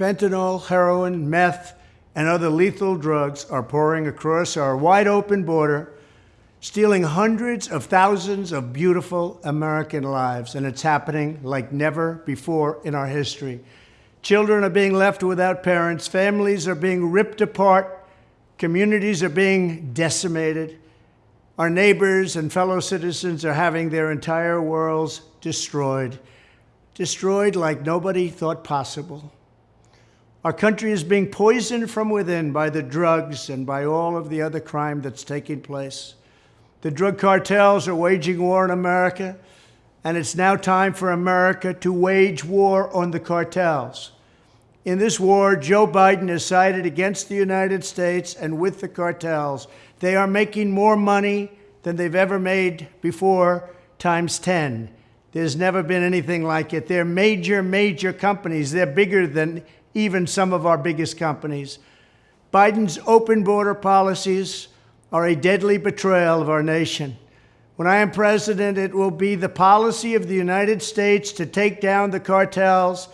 fentanyl, heroin, meth, and other lethal drugs are pouring across our wide open border, stealing hundreds of thousands of beautiful American lives. And it's happening like never before in our history. Children are being left without parents, families are being ripped apart, communities are being decimated. Our neighbors and fellow citizens are having their entire worlds destroyed, destroyed like nobody thought possible. Our country is being poisoned from within by the drugs and by all of the other crime that's taking place. The drug cartels are waging war in America, and it's now time for America to wage war on the cartels. In this war, Joe Biden has sided against the United States and with the cartels. They are making more money than they've ever made before, times 10. There's never been anything like it. They're major, major companies. They're bigger than even some of our biggest companies. Biden's open border policies are a deadly betrayal of our nation. When I am president, it will be the policy of the United States to take down the cartels,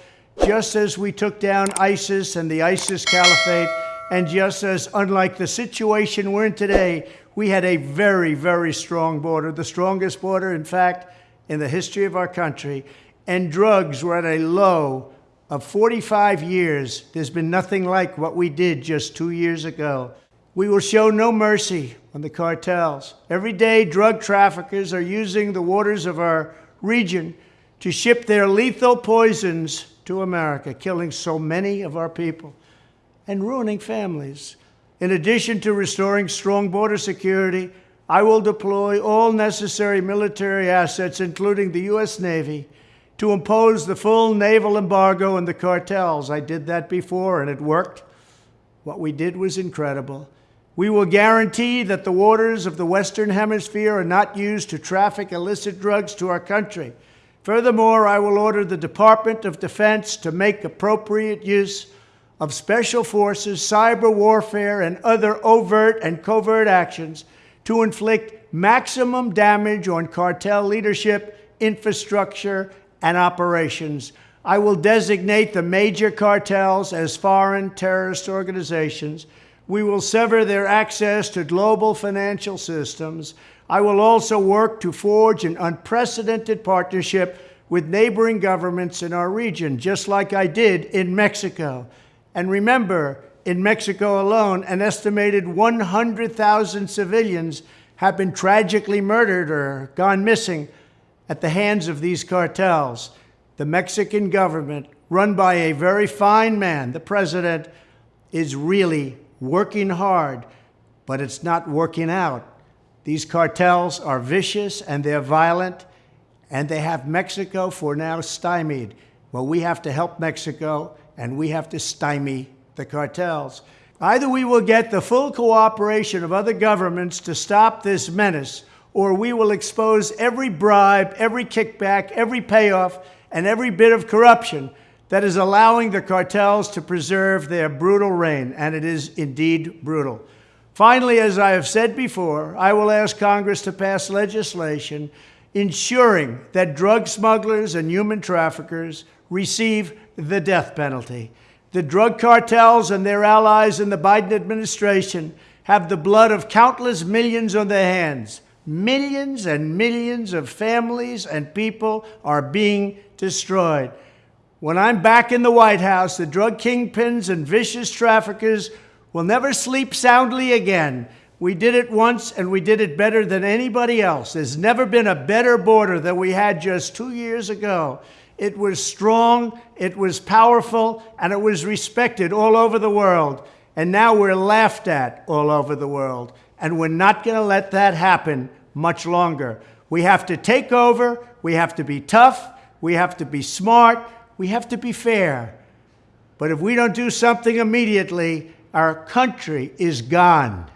just as we took down ISIS and the ISIS caliphate, and just as, unlike the situation we're in today, we had a very, very strong border, the strongest border, in fact, in the history of our country, and drugs were at a low of 45 years. There's been nothing like what we did just two years ago. We will show no mercy on the cartels. Every day, drug traffickers are using the waters of our region to ship their lethal poisons to America, killing so many of our people and ruining families. In addition to restoring strong border security, I will deploy all necessary military assets, including the U.S. Navy, to impose the full naval embargo on the cartels. I did that before and it worked. What we did was incredible. We will guarantee that the waters of the Western Hemisphere are not used to traffic illicit drugs to our country. Furthermore, I will order the Department of Defense to make appropriate use of special forces, cyber warfare, and other overt and covert actions to inflict maximum damage on cartel leadership, infrastructure, and operations. I will designate the major cartels as foreign terrorist organizations we will sever their access to global financial systems. I will also work to forge an unprecedented partnership with neighboring governments in our region, just like I did in Mexico. And remember, in Mexico alone, an estimated 100,000 civilians have been tragically murdered or gone missing at the hands of these cartels. The Mexican government, run by a very fine man, the president, is really working hard, but it's not working out. These cartels are vicious and they're violent, and they have Mexico for now stymied. Well, we have to help Mexico, and we have to stymie the cartels. Either we will get the full cooperation of other governments to stop this menace, or we will expose every bribe, every kickback, every payoff, and every bit of corruption that is allowing the cartels to preserve their brutal reign, and it is indeed brutal. Finally, as I have said before, I will ask Congress to pass legislation ensuring that drug smugglers and human traffickers receive the death penalty. The drug cartels and their allies in the Biden administration have the blood of countless millions on their hands. Millions and millions of families and people are being destroyed. When I'm back in the White House, the drug kingpins and vicious traffickers will never sleep soundly again. We did it once and we did it better than anybody else. There's never been a better border than we had just two years ago. It was strong, it was powerful, and it was respected all over the world. And now we're laughed at all over the world. And we're not going to let that happen much longer. We have to take over, we have to be tough, we have to be smart, we have to be fair. But if we don't do something immediately, our country is gone.